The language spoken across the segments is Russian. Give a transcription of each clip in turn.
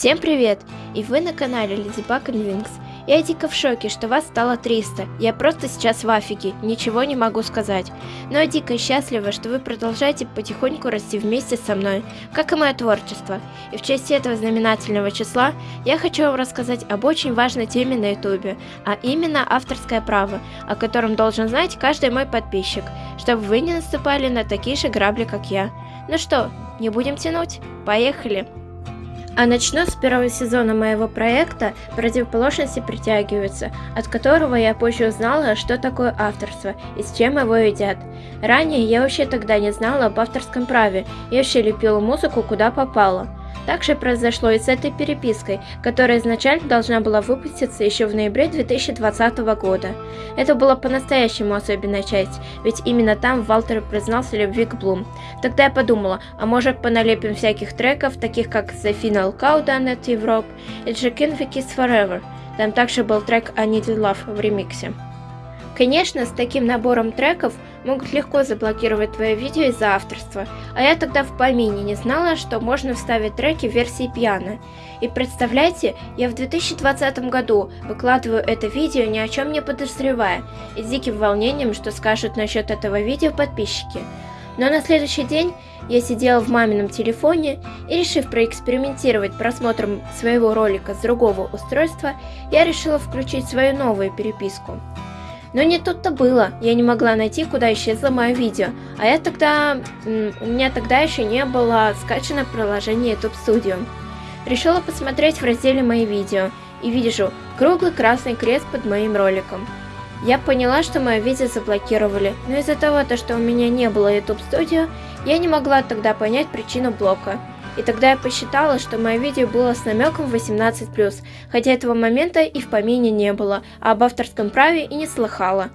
Всем привет! И вы на канале Леди Баг Винкс. Я дико в шоке, что вас стало 300. Я просто сейчас в афиге, ничего не могу сказать. Но я дико счастлива, что вы продолжаете потихоньку расти вместе со мной, как и мое творчество. И в честь этого знаменательного числа я хочу вам рассказать об очень важной теме на ютубе, а именно авторское право, о котором должен знать каждый мой подписчик, чтобы вы не наступали на такие же грабли, как я. Ну что, не будем тянуть? Поехали! А начну с первого сезона моего проекта «Противоположности притягиваются», от которого я позже узнала, что такое авторство и с чем его едят. Ранее я вообще тогда не знала об авторском праве, я вообще лепила музыку куда попало. Так же произошло и с этой перепиской, которая изначально должна была выпуститься еще в ноябре 2020 года. Это была по-настоящему особенная часть, ведь именно там Валтер признался любви к Блум. Тогда я подумала, а может поналепим всяких треков, таких как The Final Countdown at Europe и Jackin Kiss Forever. Там также был трек I Need Love в ремиксе. Конечно, с таким набором треков могут легко заблокировать твое видео из-за авторства, а я тогда в помине не знала, что можно вставить треки в версии пьяно. И представляете, я в 2020 году выкладываю это видео ни о чем не подозревая, и с диким волнением, что скажут насчет этого видео подписчики. Но на следующий день я сидела в мамином телефоне и, решив проэкспериментировать просмотром своего ролика с другого устройства, я решила включить свою новую переписку. Но не тут-то было, я не могла найти, куда исчезло мое видео, а я тогда... у меня тогда еще не было скачано приложение YouTube Studio. Решила посмотреть в разделе «Мои видео» и вижу круглый красный крест под моим роликом. Я поняла, что мое видео заблокировали, но из-за того, что у меня не было YouTube Studio, я не могла тогда понять причину блока. И тогда я посчитала, что мое видео было с намеком 18+, хотя этого момента и в помине не было, а об авторском праве и не слыхала.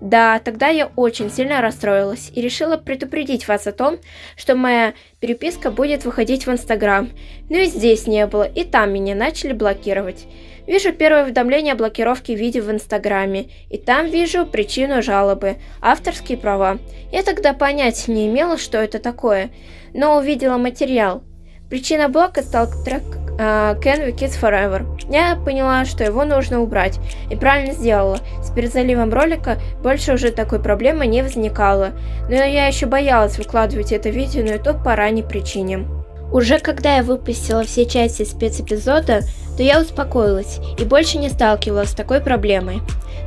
Да, тогда я очень сильно расстроилась и решила предупредить вас о том, что моя переписка будет выходить в Инстаграм. Но и здесь не было, и там меня начали блокировать. Вижу первое уведомление о блокировке видео в Инстаграме, и там вижу причину жалобы – авторские права. Я тогда понять не имела, что это такое, но увидела материал. Причина блока стал трек uh, Can We Kiss Forever. Я поняла, что его нужно убрать, и правильно сделала. С перезаливом ролика больше уже такой проблемы не возникало, но я еще боялась выкладывать это видео на YouTube по ранней причине. Уже когда я выпустила все части спецэпизода, то я успокоилась и больше не сталкивалась с такой проблемой.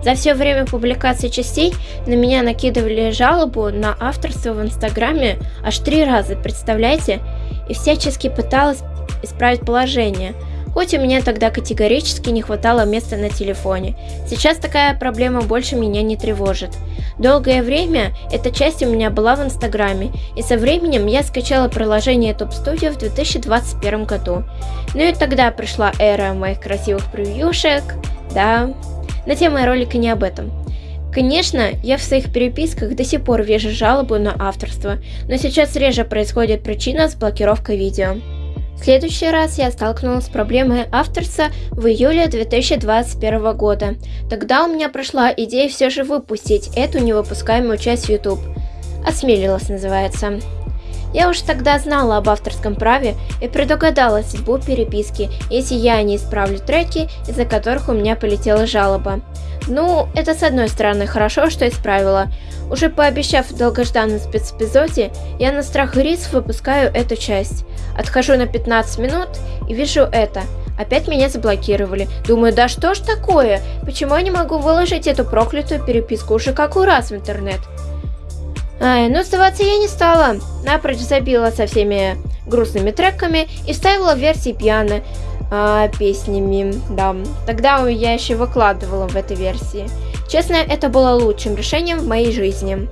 За все время публикации частей на меня накидывали жалобу на авторство в инстаграме аж три раза, представляете? И всячески пыталась исправить положение, хоть у меня тогда категорически не хватало места на телефоне. Сейчас такая проблема больше меня не тревожит. Долгое время эта часть у меня была в инстаграме, и со временем я скачала приложение Top Studio в 2021 году. Ну и тогда пришла эра моих красивых превьюшек, да, на тему ролика не об этом. Конечно, я в своих переписках до сих пор вижу жалобу на авторство, но сейчас реже происходит причина с блокировкой видео. В следующий раз я столкнулась с проблемой авторства в июле 2021 года. Тогда у меня прошла идея все же выпустить эту невыпускаемую часть YouTube. Осмелилась называется. Я уж тогда знала об авторском праве и предугадала судьбу переписки, если я не исправлю треки, из-за которых у меня полетела жалоба. Ну, это с одной стороны хорошо, что исправила. Уже пообещав в долгожданном спецэпизоде, я на страх и риск выпускаю эту часть. Отхожу на 15 минут и вижу это. Опять меня заблокировали. Думаю, да что ж такое? Почему я не могу выложить эту проклятую переписку уже какой раз в интернет? Ай, ну сдаваться я не стала. Напрочь забила со всеми грустными треками и вставила версии пьяны а, песнями, да. Тогда я еще выкладывала в этой версии. Честно, это было лучшим решением в моей жизни.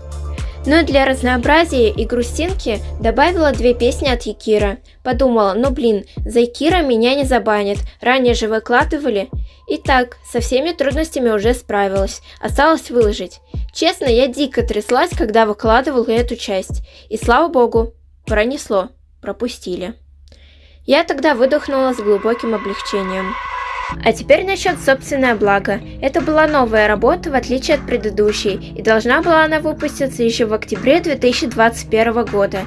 Но для разнообразия и грустинки добавила две песни от Якира. Подумала, ну блин, за Якира меня не забанят, ранее же выкладывали. Итак, со всеми трудностями уже справилась, осталось выложить. Честно, я дико тряслась, когда выкладывала эту часть. И слава богу, пронесло, пропустили. Я тогда выдохнула с глубоким облегчением. А теперь насчет собственное благо. Это была новая работа, в отличие от предыдущей, и должна была она выпуститься еще в октябре 2021 года.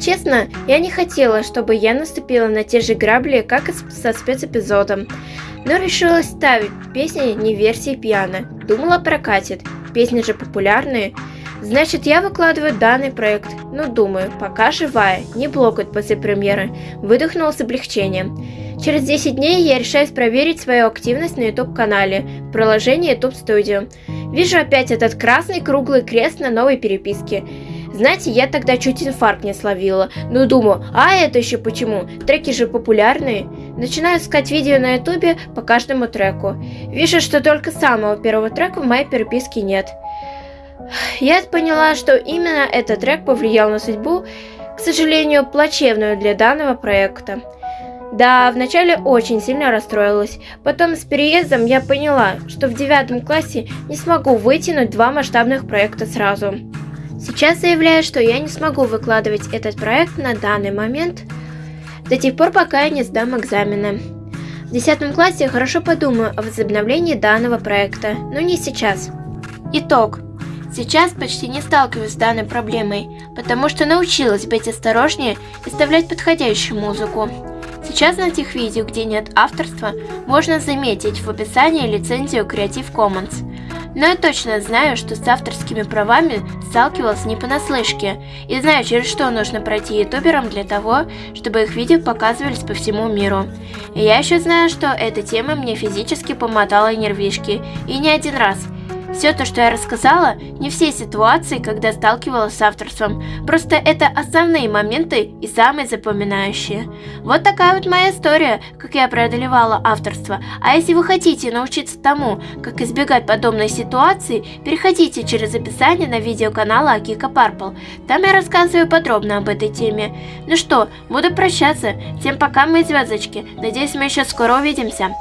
Честно, я не хотела, чтобы я наступила на те же грабли, как и со спецэпизодом. Но решила ставить песни не версии пьяно. Думала прокатит. Песни же популярные. Значит, я выкладываю данный проект. Ну, думаю, пока живая, не блокают после премьеры. Выдохнула с облегчением. Через 10 дней я решаюсь проверить свою активность на YouTube-канале в YouTube Studio. Вижу опять этот красный круглый крест на новой переписке. Знаете, я тогда чуть инфаркт не словила. Ну думаю, а это еще почему? Треки же популярные. Начинаю искать видео на ютубе по каждому треку. Вижу, что только самого первого трека в моей переписке нет. Я поняла, что именно этот трек повлиял на судьбу, к сожалению, плачевную для данного проекта. Да, вначале очень сильно расстроилась. Потом с переездом я поняла, что в девятом классе не смогу вытянуть два масштабных проекта сразу. Сейчас заявляю, что я не смогу выкладывать этот проект на данный момент, до тех пор, пока я не сдам экзамены. В 10 классе я хорошо подумаю о возобновлении данного проекта, но не сейчас. Итог. Сейчас почти не сталкиваюсь с данной проблемой, потому что научилась быть осторожнее и вставлять подходящую музыку. Сейчас на тех видео, где нет авторства, можно заметить в описании лицензию Creative Commons – но я точно знаю, что с авторскими правами сталкивалась не понаслышке, и знаю, через что нужно пройти ютуберам для того, чтобы их видео показывались по всему миру. И я еще знаю, что эта тема мне физически помотала нервишки, и не один раз – все то, что я рассказала, не все ситуации, когда сталкивалась с авторством, просто это основные моменты и самые запоминающие. Вот такая вот моя история, как я преодолевала авторство. А если вы хотите научиться тому, как избегать подобной ситуации, переходите через описание на видео канала Акика Парпл. Там я рассказываю подробно об этой теме. Ну что, буду прощаться. Всем пока, мои звездочки. Надеюсь, мы еще скоро увидимся.